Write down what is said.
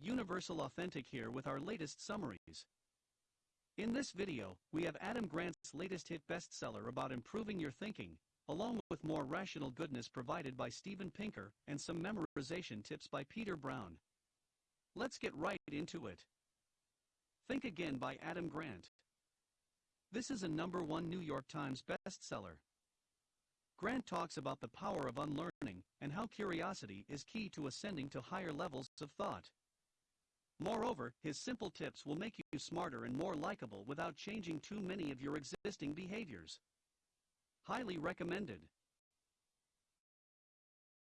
Universal Authentic here with our latest summaries. In this video, we have Adam Grant's latest hit bestseller about improving your thinking, along with more rational goodness provided by Steven Pinker and some memorization tips by Peter Brown. Let's get right into it. Think Again by Adam Grant. This is a number one New York Times bestseller. Grant talks about the power of unlearning and how curiosity is key to ascending to higher levels of thought. Moreover, his simple tips will make you smarter and more likable without changing too many of your existing behaviors. Highly recommended.